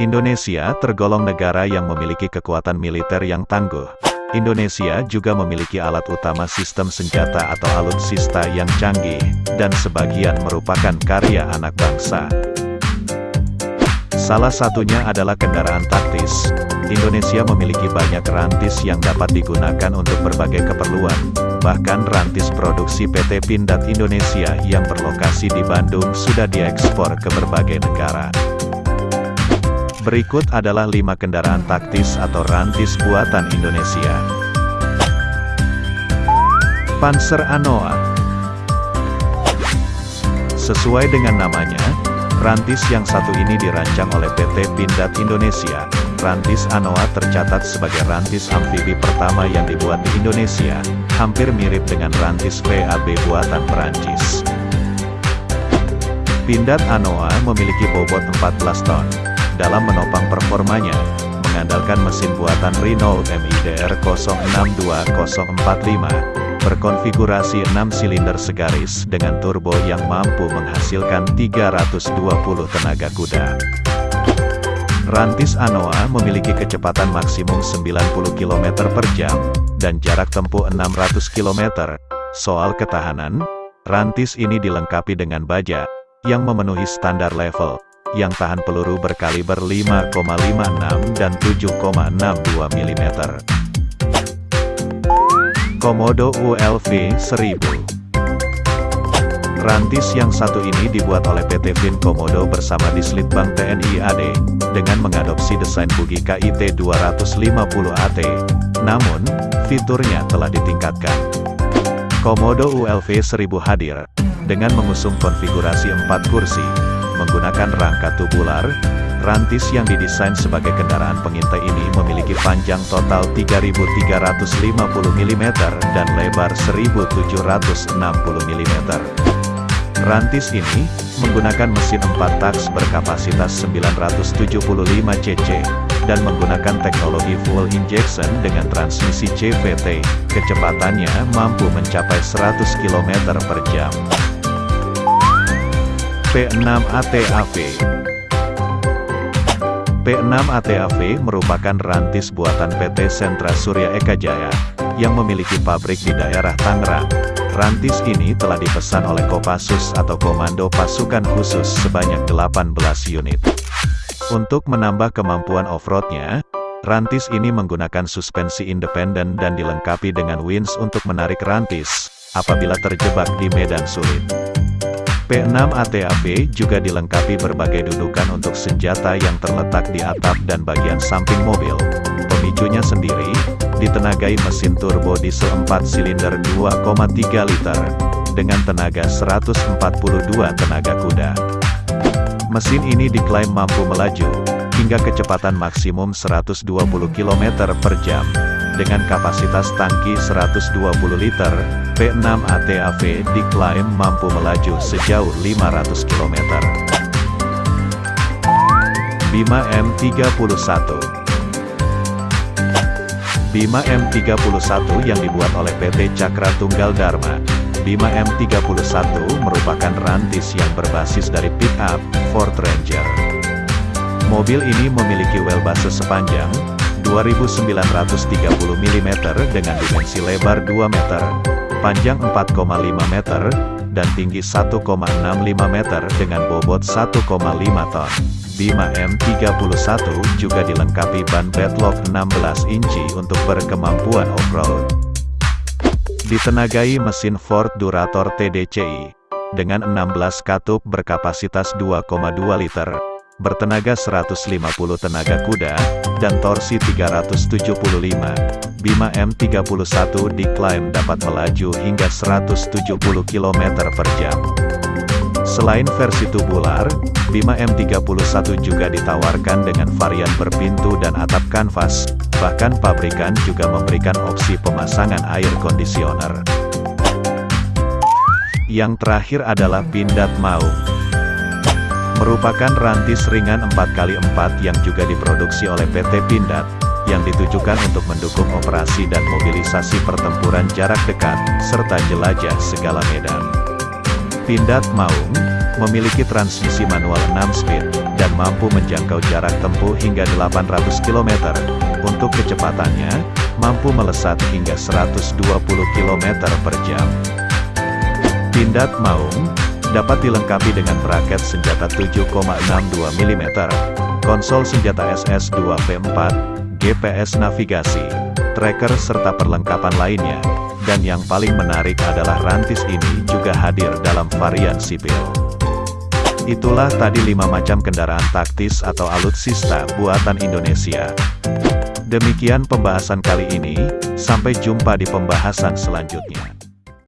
Indonesia tergolong negara yang memiliki kekuatan militer yang tangguh. Indonesia juga memiliki alat utama sistem senjata atau alutsista yang canggih, dan sebagian merupakan karya anak bangsa. Salah satunya adalah kendaraan taktis. Indonesia memiliki banyak rantis yang dapat digunakan untuk berbagai keperluan. Bahkan rantis produksi PT Pindad Indonesia yang berlokasi di Bandung sudah diekspor ke berbagai negara. Berikut adalah lima kendaraan taktis atau rantis buatan Indonesia. Panzer Anoa Sesuai dengan namanya, rantis yang satu ini dirancang oleh PT Pindad Indonesia. Rantis Anoa tercatat sebagai rantis amfibi pertama yang dibuat di Indonesia, hampir mirip dengan rantis VAB buatan Perancis. Pindad Anoa memiliki bobot 14 ton dalam menopang performanya, mengandalkan mesin buatan Renault MIDR 062045, berkonfigurasi 6 silinder segaris dengan turbo yang mampu menghasilkan 320 tenaga kuda. Rantis Anoa memiliki kecepatan maksimum 90 km per jam, dan jarak tempuh 600 km. Soal ketahanan, rantis ini dilengkapi dengan baja, yang memenuhi standar level yang tahan peluru berkaliber 5,56 dan 7,62 mm. Komodo ULV 1000 Rantis yang satu ini dibuat oleh PT Vin Komodo bersama Dislitbang TNI AD, dengan mengadopsi desain bugi KIT 250AT, namun, fiturnya telah ditingkatkan. Komodo ULV 1000 hadir, dengan mengusung konfigurasi 4 kursi, menggunakan rangka tubular, rantis yang didesain sebagai kendaraan pengintai ini memiliki panjang total 3.350 mm dan lebar 1.760 mm. Rantis ini, menggunakan mesin 4 taks berkapasitas 975 cc, dan menggunakan teknologi full injection dengan transmisi CVT, kecepatannya mampu mencapai 100 km per jam. P6 ATAV P6 ATAV merupakan rantis buatan PT Sentra Surya Eka Jaya, yang memiliki pabrik di daerah Tangerang. Rantis ini telah dipesan oleh Kopassus atau Komando Pasukan Khusus sebanyak 18 unit. Untuk menambah kemampuan off-roadnya, rantis ini menggunakan suspensi independen dan dilengkapi dengan winch untuk menarik rantis, apabila terjebak di medan sulit. P6 ATAV juga dilengkapi berbagai dudukan untuk senjata yang terletak di atap dan bagian samping mobil. Pemicunya sendiri, ditenagai mesin turbo diesel 4 silinder 2,3 liter, dengan tenaga 142 tenaga kuda. Mesin ini diklaim mampu melaju, hingga kecepatan maksimum 120 km per jam, dengan kapasitas tangki 120 liter, P6 ATAV diklaim mampu melaju sejauh 500 km. Bima M31 Bima M31 yang dibuat oleh PT Cakra Tunggal Dharma, Bima M31 merupakan rantis yang berbasis dari pick-up, Ford Ranger. Mobil ini memiliki wheelbase sepanjang 2930 mm dengan dimensi lebar 2 meter, panjang 4,5 meter, dan tinggi 1,65 meter dengan bobot 1,5 ton. Bima M31 juga dilengkapi ban bedlock 16 inci untuk berkemampuan off-road. Ditenagai mesin Ford Durator TDCi, dengan 16 katup berkapasitas 2,2 liter, bertenaga 150 tenaga kuda, dan torsi 375. Bima M31 diklaim dapat melaju hingga 170 km per jam. Selain versi tubular, Bima M31 juga ditawarkan dengan varian berpintu dan atap kanvas, bahkan pabrikan juga memberikan opsi pemasangan air kondisioner. Yang terakhir adalah Pindad Maung merupakan rantis ringan 4x4 yang juga diproduksi oleh PT Pindad, yang ditujukan untuk mendukung operasi dan mobilisasi pertempuran jarak dekat, serta jelajah segala medan. Pindad Maung, memiliki transmisi manual 6 speed, dan mampu menjangkau jarak tempuh hingga 800 km. Untuk kecepatannya, mampu melesat hingga 120 km per jam. Pindad Maung, dapat dilengkapi dengan braket senjata 7,62 mm, konsol senjata SS2 V4, GPS navigasi, tracker serta perlengkapan lainnya. Dan yang paling menarik adalah rantis ini juga hadir dalam varian sipil. Itulah tadi 5 macam kendaraan taktis atau alutsista buatan Indonesia. Demikian pembahasan kali ini, sampai jumpa di pembahasan selanjutnya.